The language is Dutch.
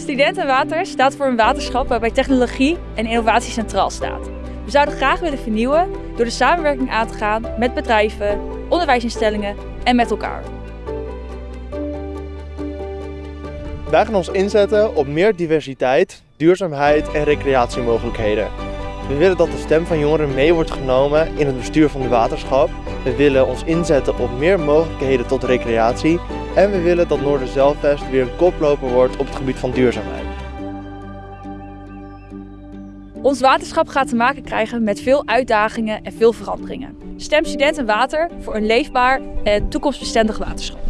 Studenten Water staat voor een waterschap waarbij technologie en innovatie centraal staat. We zouden graag willen vernieuwen door de samenwerking aan te gaan met bedrijven, onderwijsinstellingen en met elkaar. Wij gaan ons inzetten op meer diversiteit, duurzaamheid en recreatiemogelijkheden. We willen dat de stem van jongeren mee wordt genomen in het bestuur van de waterschap. We willen ons inzetten op meer mogelijkheden tot recreatie. En we willen dat Noorderzelfvest weer een koploper wordt op het gebied van duurzaamheid. Ons waterschap gaat te maken krijgen met veel uitdagingen en veel veranderingen. Stem studenten water voor een leefbaar en toekomstbestendig waterschap.